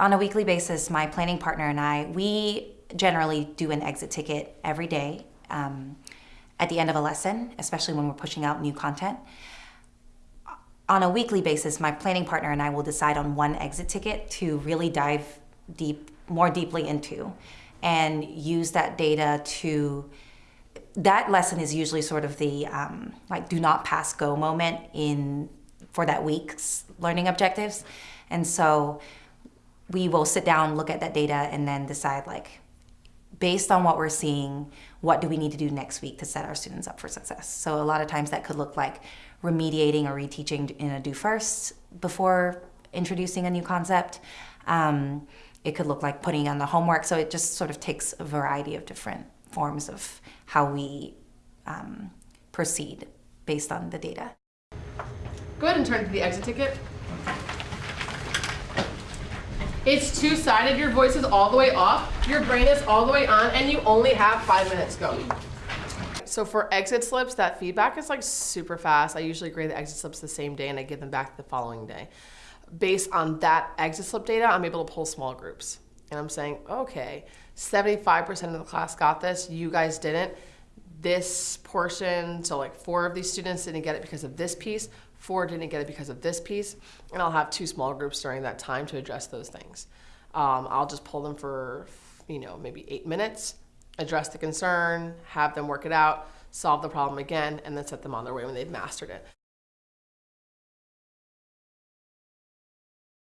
on a weekly basis, my planning partner and I, we generally do an exit ticket every day um, at the end of a lesson, especially when we're pushing out new content. On a weekly basis, my planning partner and I will decide on one exit ticket to really dive deep, more deeply into and use that data to that lesson is usually sort of the um, like do not pass go moment in for that week's learning objectives and so we will sit down look at that data and then decide like based on what we're seeing what do we need to do next week to set our students up for success so a lot of times that could look like remediating or reteaching in a do first before introducing a new concept um, it could look like putting on the homework so it just sort of takes a variety of different forms of how we um, proceed based on the data. Go ahead and turn to the exit ticket. It's two-sided, your voice is all the way off, your brain is all the way on, and you only have five minutes, go. So for exit slips, that feedback is like super fast. I usually grade the exit slips the same day and I give them back the following day. Based on that exit slip data, I'm able to pull small groups. And I'm saying, okay, 75% of the class got this, you guys didn't. This portion, so like four of these students didn't get it because of this piece, four didn't get it because of this piece, and I'll have two small groups during that time to address those things. Um, I'll just pull them for, you know, maybe eight minutes, address the concern, have them work it out, solve the problem again, and then set them on their way when they've mastered it.